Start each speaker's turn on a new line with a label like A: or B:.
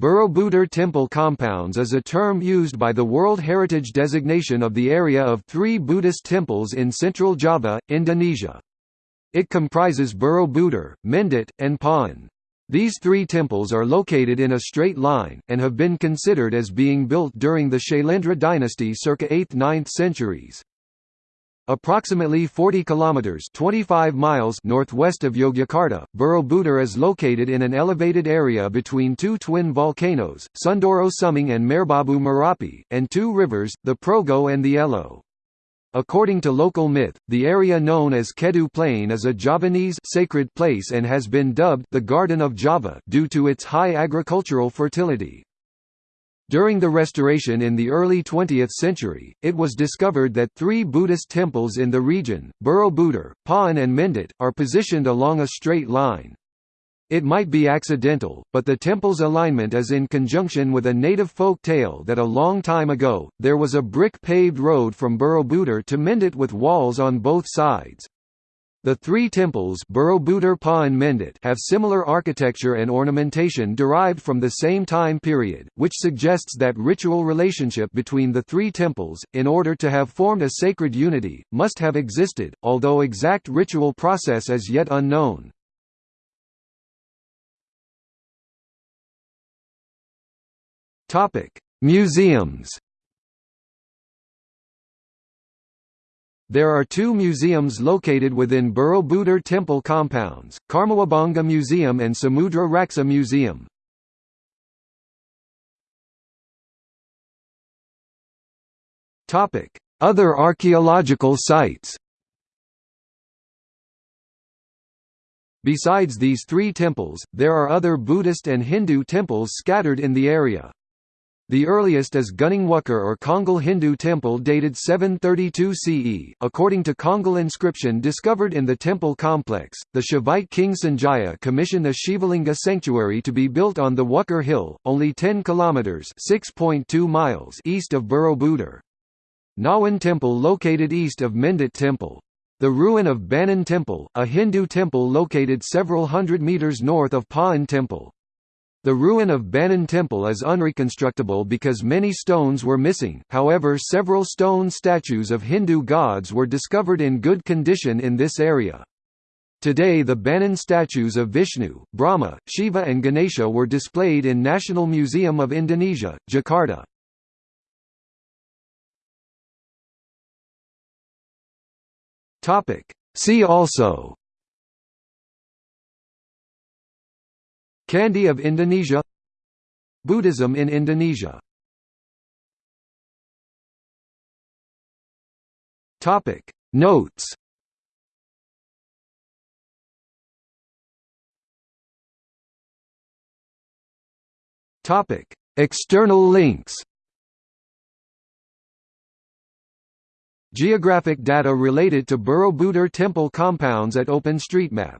A: Borobudur Temple Compounds is a term used by the World Heritage designation of the area of three Buddhist temples in central Java, Indonesia. It comprises Borobudur, Mendut, and Pawon. These three temples are located in a straight line, and have been considered as being built during the Shailendra dynasty circa 8th–9th centuries. Approximately 40 kilometers (25 miles) northwest of Yogyakarta, Borobudur is located in an elevated area between two twin volcanoes, Sundoro Sumbing and Merbabu Merapi, and two rivers, the Progo and the Elo. According to local myth, the area known as Kedu Plain is a Javanese sacred place and has been dubbed the Garden of Java due to its high agricultural fertility. During the restoration in the early 20th century, it was discovered that three Buddhist temples in the region, Borobudur, Pawon and Mendut, are positioned along a straight line. It might be accidental, but the temple's alignment is in conjunction with a native folk tale that a long time ago, there was a brick-paved road from Borobudur to Mendut with walls on both sides. The three temples Borobudur Mendut have similar architecture and ornamentation derived from the same time period, which suggests that ritual relationship between the three temples, in order to have formed a sacred unity, must have existed, although exact ritual process is yet unknown. Museums There are two museums located within Borobudur temple compounds, Karmawibhangga Museum and Samudra Raksa Museum. Other archaeological sites Besides these three temples, there are other Buddhist and Hindu temples scattered in the area. The earliest is Gunung or Canggal Hindu temple dated 732 CE. According to Canggal inscription discovered in the temple complex, the Shaivite king Sanjaya commissioned a Shivalinga sanctuary to be built on the Wukir hill, only 10 kilometers (6.2 miles) east of Borobudur. Ngawen temple located east of Mendut temple. The ruin of Banon temple, a Hindu temple located several hundred meters north of Pawon temple. The ruin of Banon temple is unreconstructable because many stones were missing, however several stone statues of Hindu gods were discovered in good condition in this area. Today the Banon statues of Vishnu, Brahma, Shiva and Ganesha were displayed in National Museum of Indonesia, Jakarta. See also Candi of Indonesia. Buddhism in Indonesia. Topic. Notes. Topic. External links. Geographic data related to Borobudur temple compounds at OpenStreetMap